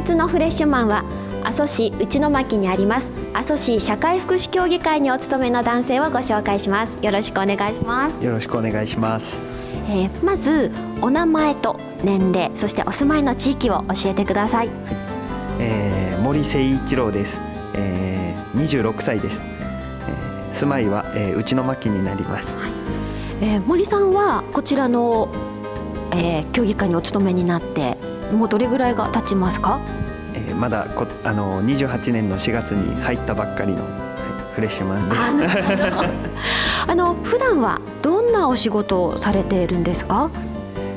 月のフレッシュマンは阿蘇市内巻にあります。阿蘇市社会福祉協議会にお勤めの男性をご紹介します。よろしくお願いします。よろしくお願いします、えー、まずお名前と年齢そしてお住まいの地域を教えてください、えー、森誠一郎です、えー、26歳です、えー、住まいは、えー、内巻になります、はい、えー、森さんはこちらの、えー、協議会にお勤めになってもうどれぐらいが経ちますか？えー、まだこあの28年の4月に入ったばっかりの、はい、フレッシュマンです。あ の普段はどんなお仕事をされているんですか？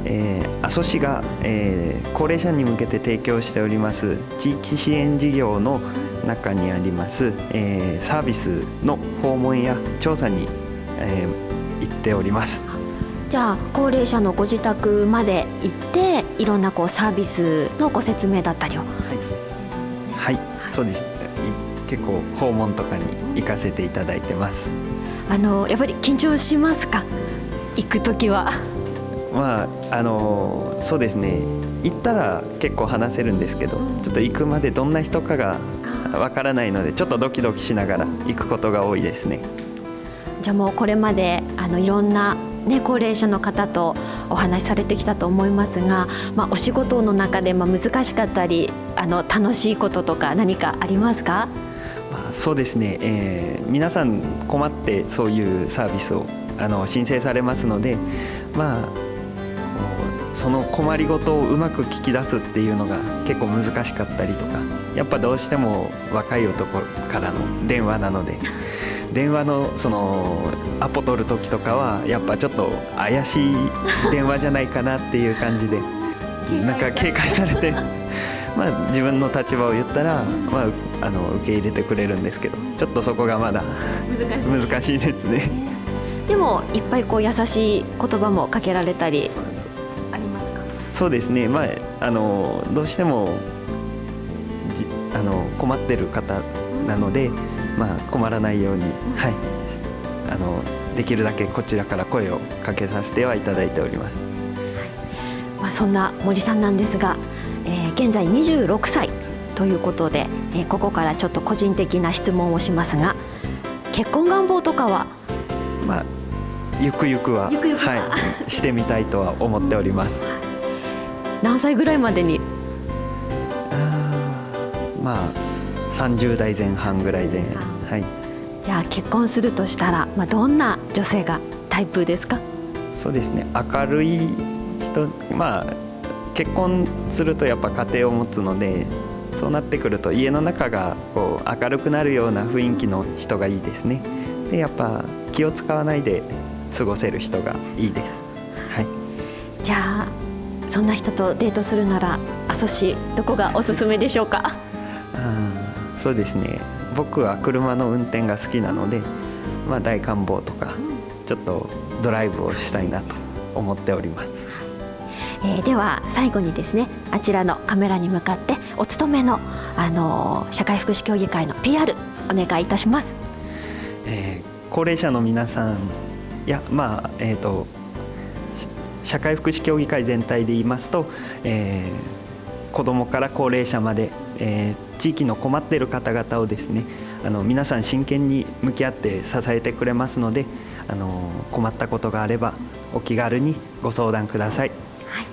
えー、阿蘇市が、えー、高齢者に向けて提供しております地域支援事業の中にあります、えー、サービスの訪問や調査に、えー、行っております。じゃあ高齢者のご自宅まで行っていろんなこうサービスのご説明だったりを、はいはい、そうです。結構訪問とかに行かせていただいてます。あのやっぱり緊張しますか？行く時は。まああのそうですね。行ったら結構話せるんですけど、ちょっと行くまでどんな人かがわからないので、ちょっとドキドキしながら行くことが多いですね。じゃあもうこれまであのいろんなね、高齢者の方とお話しされてきたと思いますが、まあ、お仕事の中でま難しかったりあの楽しいこととか何かありますか、そうですね、えー、皆さん困ってそういうサービスをあの申請されますので、まあ、その困りごとをうまく聞き出すっていうのが結構難しかったりとかやっぱどうしても若い男からの電話なので。電話のそのアポ取る時とかはやっぱちょっと怪しい電話じゃないかなっていう感じで。なんか警戒されて。まあ自分の立場を言ったら、まあ、あの受け入れてくれるんですけど。ちょっとそこがまだ難しいですね。でもいっぱいこう優しい言葉もかけられたりありますか？そうですね、まあ、あのどうしてもじあの困ってる方なので。まあ、困らないように、はい、あのできるだけこちらから声をかけさせてはいただいております、はい、まあ、そんな森さんなんですが、えー、現在26歳ということで、えー、ここからちょっと個人的な質問をしますが結婚願望とかは？まあゆくゆくはゆくゆくは、はい、してみたいとは思っております。何歳ぐらいまでに？まあ30代前半ぐらいで、はい、じゃあ結婚するとしたら、まあ、どんな女性がタイプですか？そうですね。明るい人まあ結婚するとやっぱ家庭を持つのでそうなってくると家の中がこう明るくなるような雰囲気の人がいいですね。でやっぱ気を使わないで過ごせる人がいいです、はい、じゃあそんな人とデートするなら阿蘇市どこがおすすめでしょうか？そうですね。僕は車の運転が好きなので、まあ、大観望とかちょっとドライブをしたいなと思っております、えー、では最後にですねあちらのカメラに向かってお勤めの、あのー、社会福祉協議会の PR お願いいたします、えー、高齢者の皆さんやまあえっ、ー、と社会福祉協議会全体で言いますと、えー、子どもから高齢者まで、えー、地域の困っている方々をですねあの皆さん真剣に向き合って支えてくれますのであの困ったことがあればお気軽にご相談ください。はい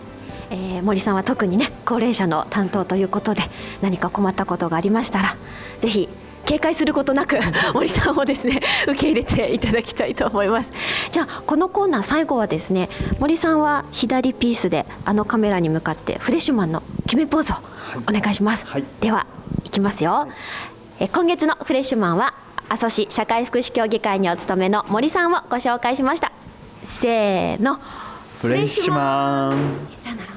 えー、森さんは特にね高齢者の担当ということで何か困ったことがありましたらぜひ警戒することなく森さんをですね 受け入れていただきたいと思います。じゃあこのコーナー最後はですね森さんは左ピースであのカメラに向かってフレッシュマンの決めポーズをお願いします、はい、ではいきますよ、え今月のフレッシュマンは阿蘇市社会福祉協議会にお勤めの森さんをご紹介しました。せーの。フレッシュマン